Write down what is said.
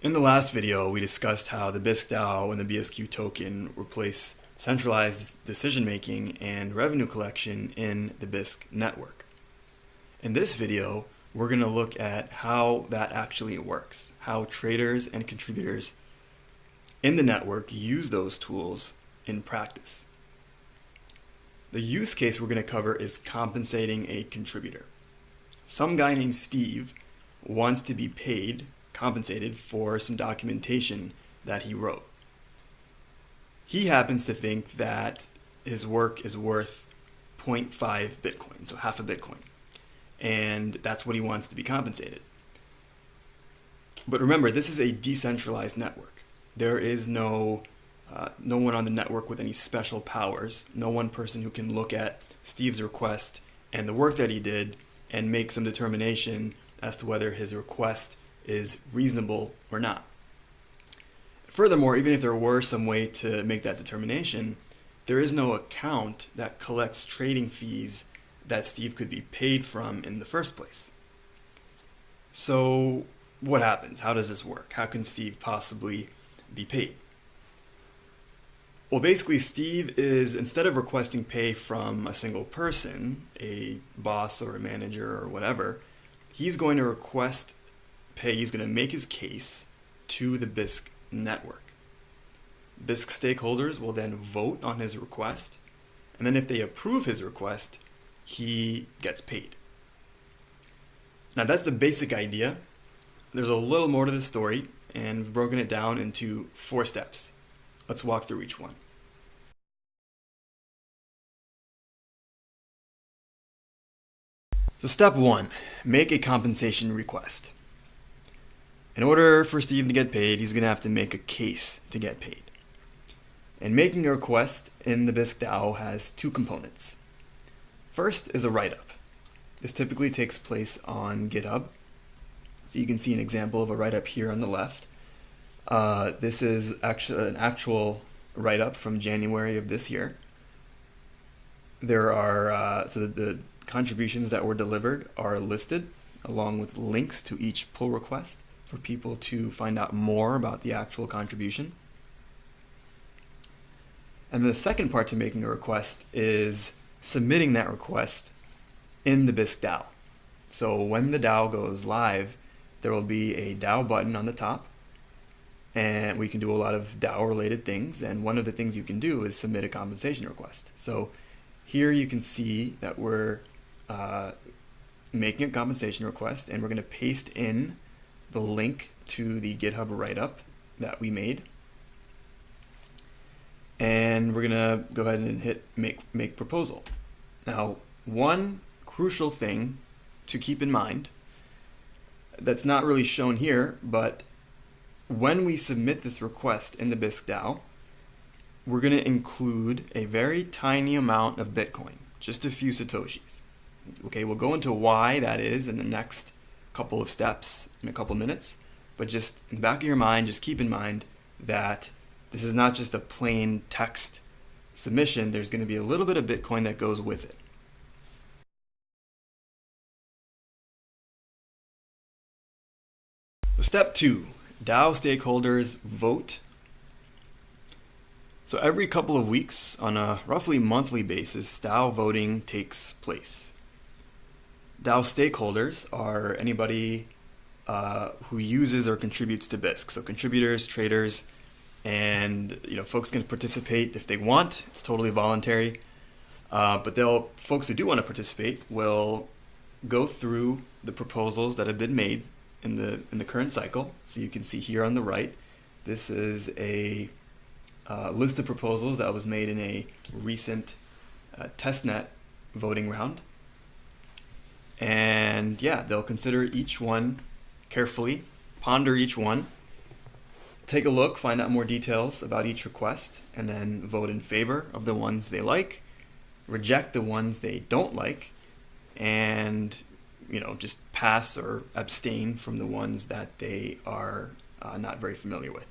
In the last video, we discussed how the DAO and the BSQ token replace centralized decision-making and revenue collection in the Bisq network. In this video, we're going to look at how that actually works, how traders and contributors in the network use those tools in practice. The use case we're going to cover is compensating a contributor. Some guy named Steve wants to be paid compensated for some documentation that he wrote. He happens to think that his work is worth 0.5 Bitcoin, so half a Bitcoin. And that's what he wants to be compensated. But remember, this is a decentralized network. There is no uh, no one on the network with any special powers, no one person who can look at Steve's request and the work that he did and make some determination as to whether his request is reasonable or not. Furthermore, even if there were some way to make that determination, there is no account that collects trading fees that Steve could be paid from in the first place. So what happens? How does this work? How can Steve possibly be paid? Well, basically, Steve is, instead of requesting pay from a single person, a boss or a manager or whatever, he's going to request pay, he's going to make his case to the Bisq network. Bisq stakeholders will then vote on his request, and then if they approve his request, he gets paid. Now that's the basic idea. There's a little more to the story, and we've broken it down into four steps. Let's walk through each one. So step one, make a compensation request. In order for Steve to get paid, he's going to have to make a case to get paid. And making a request in the Bisq DAO has two components. First is a write-up. This typically takes place on GitHub. So you can see an example of a write-up here on the left. Uh, this is actually an actual write-up from January of this year. There are, uh, so the contributions that were delivered are listed along with links to each pull request for people to find out more about the actual contribution. And the second part to making a request is submitting that request in the Bisq DAO. So when the DAO goes live, there will be a DAO button on the top and we can do a lot of DAO related things. And one of the things you can do is submit a compensation request. So here you can see that we're uh, making a compensation request and we're going to paste in the link to the GitHub write-up that we made. And we're gonna go ahead and hit make, make proposal. Now, one crucial thing to keep in mind that's not really shown here, but when we submit this request in the Bisq DAO, we're going to include a very tiny amount of Bitcoin, just a few Satoshis. Okay, we'll go into why that is in the next couple of steps in a couple minutes. But just in the back of your mind, just keep in mind that this is not just a plain text submission. There's going to be a little bit of Bitcoin that goes with it. Step two, DAO stakeholders vote. So every couple of weeks on a roughly monthly basis, DAO voting takes place. DAO stakeholders are anybody uh, who uses or contributes to Bisq. So contributors, traders, and you know folks can participate if they want. It's totally voluntary. Uh, but they'll folks who do want to participate will go through the proposals that have been made in the in the current cycle. So you can see here on the right, this is a uh, list of proposals that was made in a recent uh, testnet voting round. And yeah, they'll consider each one carefully, ponder each one, take a look, find out more details about each request, and then vote in favor of the ones they like, reject the ones they don't like, and you know just pass or abstain from the ones that they are uh, not very familiar with.